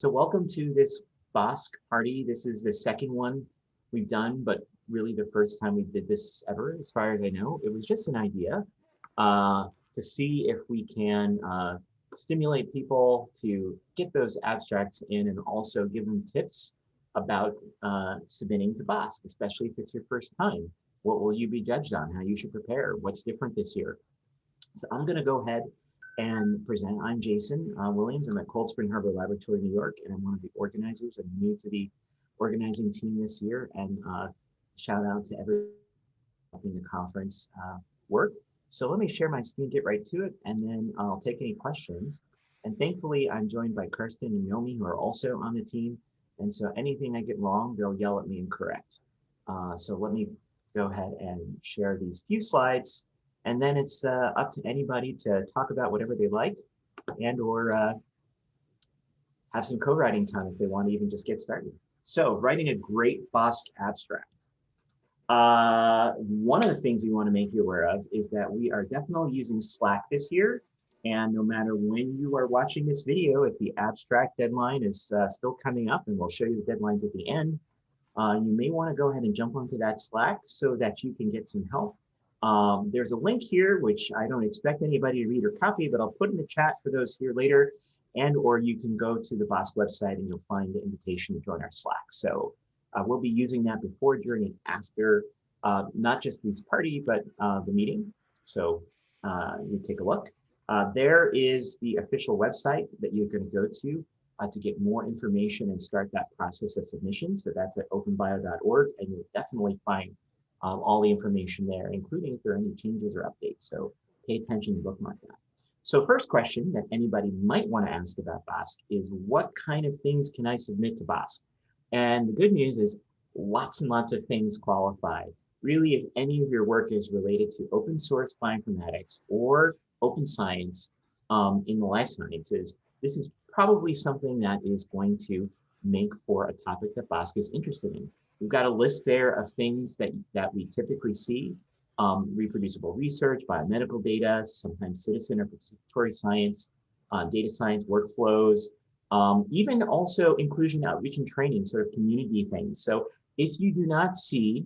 So welcome to this BOSC party. This is the second one we've done, but really the first time we did this ever, as far as I know. It was just an idea uh, to see if we can uh, stimulate people to get those abstracts in and also give them tips about uh, submitting to BOSC, especially if it's your first time. What will you be judged on? How you should prepare? What's different this year? So I'm going to go ahead and present. I'm Jason uh, Williams. I'm at Cold Spring Harbor Laboratory, New York, and I'm one of the organizers. I'm new to the organizing team this year, and uh, shout out to everyone helping the conference uh, work. So let me share my screen, get right to it, and then I'll take any questions. And thankfully, I'm joined by Karsten and Nomi, who are also on the team. And so anything I get wrong, they'll yell at me and correct. Uh, so let me go ahead and share these few slides and then it's uh, up to anybody to talk about whatever they like and or uh, have some co-writing time if they want to even just get started. So writing a great BOSC abstract. Uh, one of the things we want to make you aware of is that we are definitely using Slack this year. And no matter when you are watching this video, if the abstract deadline is uh, still coming up, and we'll show you the deadlines at the end, uh, you may want to go ahead and jump onto that Slack so that you can get some help um, there's a link here, which I don't expect anybody to read or copy, but I'll put in the chat for those here later. And or you can go to the BOSC website and you'll find the invitation to join our Slack. So uh, we'll be using that before, during, and after uh, not just this party, but uh, the meeting. So uh, you take a look. Uh, there is the official website that you're going to go to uh, to get more information and start that process of submission. So that's at openbio.org, and you'll definitely find um, all the information there, including if there are any changes or updates. So pay attention to bookmark that. So first question that anybody might want to ask about BOSC is what kind of things can I submit to BOSC? And the good news is lots and lots of things qualify. Really, if any of your work is related to open source bioinformatics or open science um, in the life sciences, this is probably something that is going to make for a topic that BOSC is interested in. We've got a list there of things that, that we typically see. Um, reproducible research, biomedical data, sometimes citizen or participatory science, uh, data science workflows, um, even also inclusion, outreach, and training, sort of community things. So if you do not see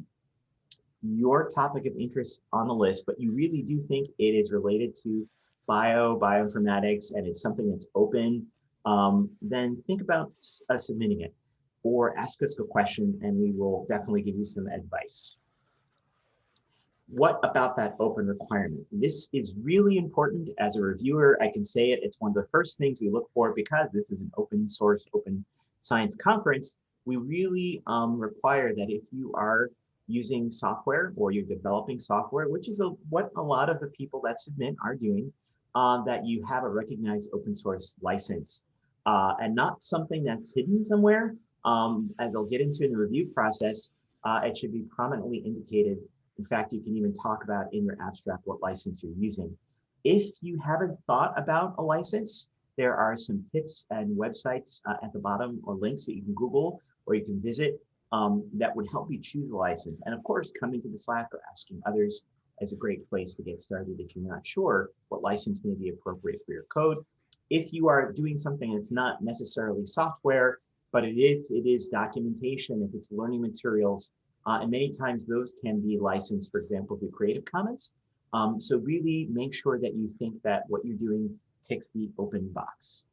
your topic of interest on the list, but you really do think it is related to bio, bioinformatics, and it's something that's open, um, then think about uh, submitting it or ask us a question and we will definitely give you some advice. What about that open requirement? This is really important as a reviewer. I can say it, it's one of the first things we look for because this is an open source, open science conference. We really um, require that if you are using software or you're developing software, which is a, what a lot of the people that submit are doing, uh, that you have a recognized open source license uh, and not something that's hidden somewhere, um, as I'll get into in the review process, uh, it should be prominently indicated. In fact, you can even talk about in your abstract what license you're using. If you haven't thought about a license, there are some tips and websites uh, at the bottom or links that you can Google or you can visit um, that would help you choose a license. And of course, coming to the Slack or asking others is a great place to get started if you're not sure what license may be appropriate for your code. If you are doing something that's not necessarily software, but if it is documentation, if it's learning materials, uh, and many times those can be licensed, for example, through Creative Commons. Um, so really make sure that you think that what you're doing ticks the open box.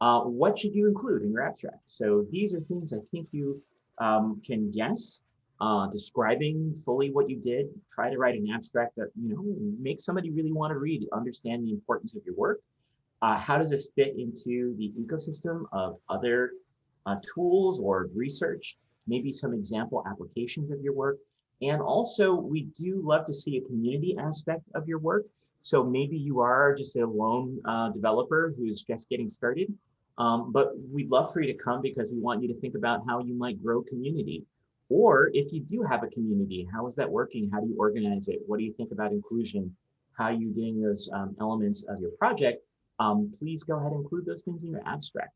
Uh, what should you include in your abstract? So these are things I think you um, can guess, uh, describing fully what you did. Try to write an abstract that, you know, makes somebody really want to read, understand the importance of your work. Uh, how does this fit into the ecosystem of other uh, tools or research, maybe some example applications of your work. And also, we do love to see a community aspect of your work. So maybe you are just a lone uh, developer who's just getting started, um, but we'd love for you to come because we want you to think about how you might grow community. Or if you do have a community, how is that working? How do you organize it? What do you think about inclusion? How are you doing those um, elements of your project? Um, please go ahead and include those things in your abstract.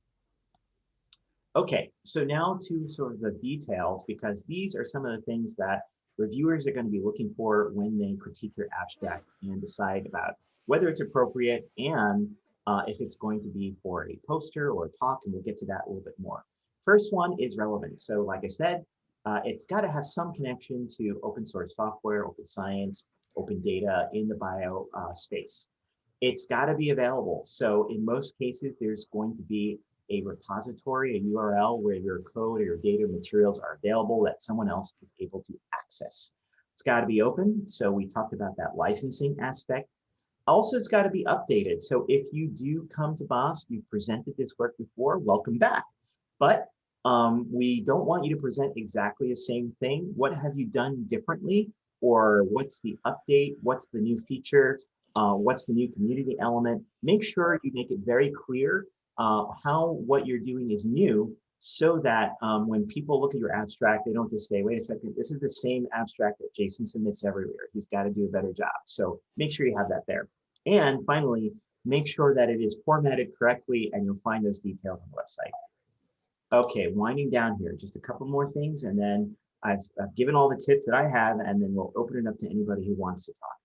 Okay, so now to sort of the details, because these are some of the things that reviewers are going to be looking for when they critique your abstract and decide about whether it's appropriate and uh, if it's going to be for a poster or a talk, and we'll get to that a little bit more. First one is relevance. So like I said, uh, it's got to have some connection to open source software, open science, open data in the bio uh, space. It's got to be available. So in most cases, there's going to be a repository, a URL where your code or your data materials are available that someone else is able to access. It's got to be open. So we talked about that licensing aspect. Also, it's got to be updated. So if you do come to BOSC, you've presented this work before, welcome back. But um, we don't want you to present exactly the same thing. What have you done differently? Or what's the update? What's the new feature? Uh, what's the new community element? Make sure you make it very clear uh, how what you're doing is new so that um, when people look at your abstract, they don't just say, wait a second, this is the same abstract that Jason submits everywhere. He's got to do a better job. So make sure you have that there. And finally, make sure that it is formatted correctly and you'll find those details on the website. Okay, winding down here, just a couple more things and then I've, I've given all the tips that I have and then we'll open it up to anybody who wants to talk.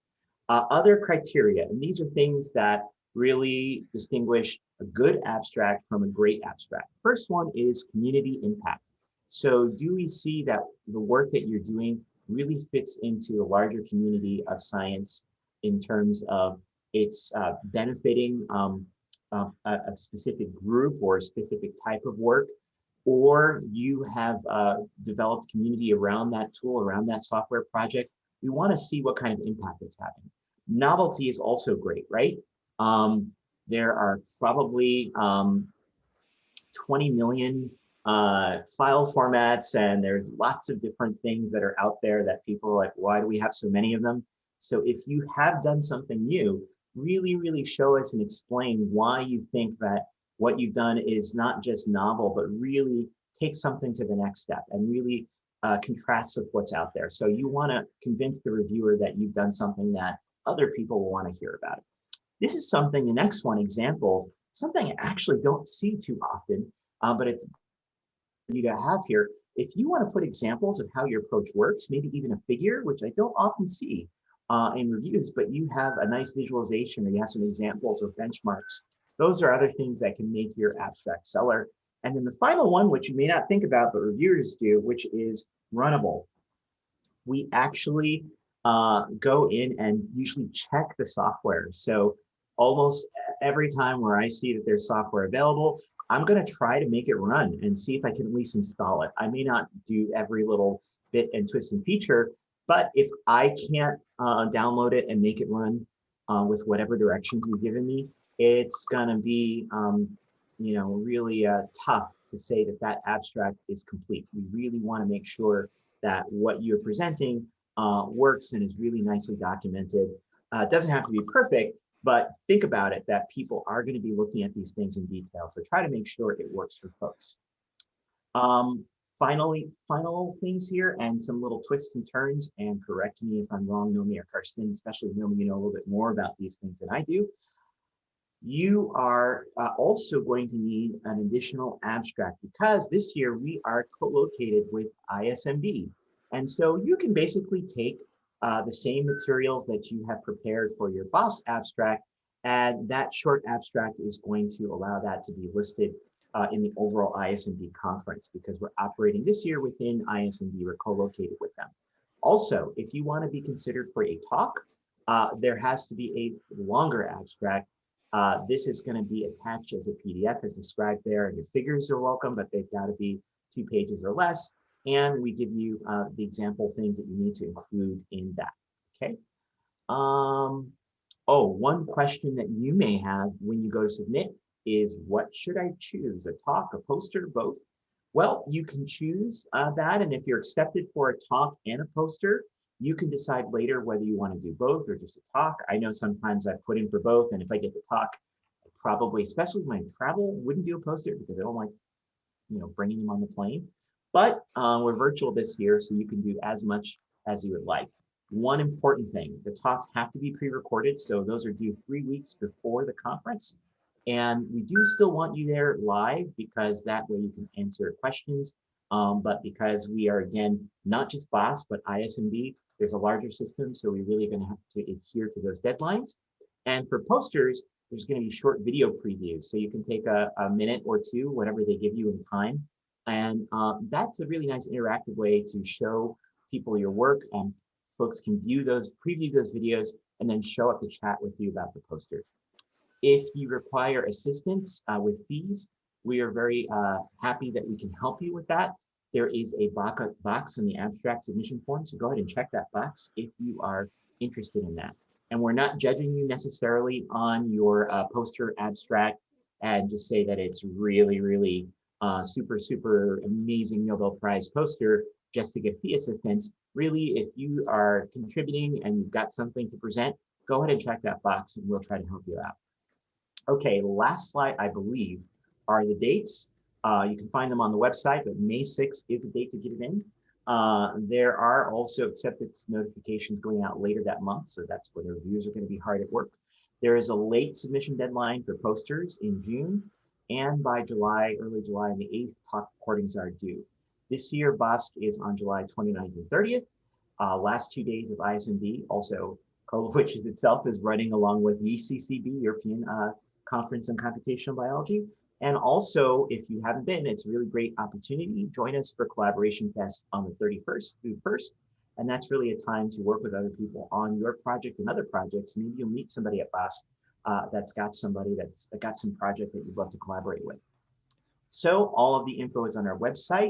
Uh, other criteria, and these are things that really distinguish a good abstract from a great abstract. First one is community impact. So do we see that the work that you're doing really fits into a larger community of science in terms of it's uh, benefiting um, uh, a, a, specific group or a specific type of work, or you have uh, developed community around that tool, around that software project, we want to see what kind of impact it's having. Novelty is also great, right? Um, there are probably um, 20 million uh, file formats and there's lots of different things that are out there that people are like, why do we have so many of them? So if you have done something new, really, really show us and explain why you think that what you've done is not just novel, but really take something to the next step and really uh, contrasts with what's out there. So you want to convince the reviewer that you've done something that other people will want to hear about it. This is something, the next one, examples, something I actually don't see too often, uh, but it's you to have here. If you want to put examples of how your approach works, maybe even a figure, which I don't often see uh, in reviews, but you have a nice visualization or you have some examples of benchmarks, those are other things that can make your abstract seller. And then the final one, which you may not think about, but reviewers do, which is runnable. We actually uh, go in and usually check the software. So almost every time where I see that there's software available, I'm going to try to make it run and see if I can at least install it. I may not do every little bit and twist and feature, but if I can't uh, download it and make it run uh, with whatever directions you've given me, it's going to be, um, you know, really uh, tough to say that that abstract is complete. We really want to make sure that what you're presenting uh, works and is really nicely documented. Uh, it doesn't have to be perfect, but think about it that people are going to be looking at these things in detail. So try to make sure it works for folks. Um, finally, final things here and some little twists and turns and correct me if I'm wrong, Nomi or Karsten, especially Nomi, you know a little bit more about these things than I do. You are uh, also going to need an additional abstract because this year we are co-located with ISMB. And so you can basically take uh, the same materials that you have prepared for your BOSC abstract, and that short abstract is going to allow that to be listed uh, in the overall ISMB conference because we're operating this year within ISMB, we're co-located with them. Also, if you want to be considered for a talk, uh, there has to be a longer abstract. Uh, this is going to be attached as a PDF as described there, and your figures are welcome, but they've got to be two pages or less and we give you uh, the example things that you need to include in that, okay? Um, oh, one question that you may have when you go to submit is what should I choose, a talk, a poster, both? Well, you can choose uh, that, and if you're accepted for a talk and a poster, you can decide later whether you want to do both or just a talk. I know sometimes I put in for both, and if I get the talk, probably, especially when I travel, wouldn't do a poster because I don't like, you know, bringing them on the plane. But um, we're virtual this year, so you can do as much as you would like. One important thing, the talks have to be pre-recorded, so those are due three weeks before the conference. And we do still want you there live because that way you can answer questions. Um, but because we are, again, not just BOSC, but ISMB, there's a larger system, so we're really gonna have to adhere to those deadlines. And for posters, there's going to be short video previews. So you can take a, a minute or two, whatever they give you in time. And uh, that's a really nice interactive way to show people your work and folks can view those, preview those videos, and then show up to chat with you about the poster. If you require assistance uh, with fees, we are very uh, happy that we can help you with that. There is a box in the abstract submission form, so go ahead and check that box if you are interested in that. And we're not judging you necessarily on your uh, poster abstract and just say that it's really, really uh, super, super amazing Nobel Prize poster just to get fee assistance. Really, if you are contributing and you've got something to present, go ahead and check that box and we'll try to help you out. Okay, last slide, I believe, are the dates. Uh, you can find them on the website, but May 6th is the date to get it in. Uh, there are also acceptance notifications going out later that month, so that's where the reviews are going to be hard at work. There is a late submission deadline for posters in June, and by July, early July, and the 8th, top recordings are due. This year, BOSC is on July 29th and 30th. Uh, last two days of ISMB, also of which is itself is running along with ECCB, European uh, Conference on Computational Biology. And also, if you haven't been, it's a really great opportunity. Join us for Collaboration Fest on the 31st through 1st. And that's really a time to work with other people on your project and other projects. Maybe you'll meet somebody at BOSC uh, that's got somebody that's got some project that you'd love to collaborate with. So all of the info is on our website.